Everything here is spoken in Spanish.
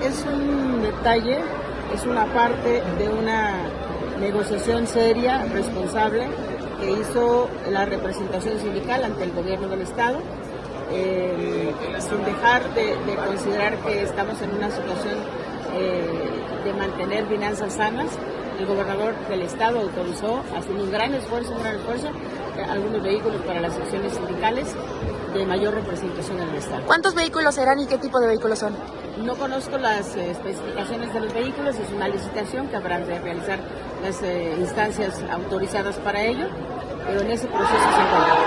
Es un detalle, es una parte de una negociación seria, responsable, que hizo la representación sindical ante el gobierno del Estado, eh, sin dejar de, de, considerar que estamos en una situación eh, de mantener finanzas sanas. El gobernador del Estado autorizó, haciendo un gran esfuerzo, un gran esfuerzo, algunos vehículos para las secciones sindicales de mayor representación en el Estado. ¿Cuántos vehículos serán y qué tipo de vehículos son? No conozco las eh, especificaciones de los vehículos, es una licitación que habrán de realizar las eh, instancias autorizadas para ello, pero en ese proceso se encuentra.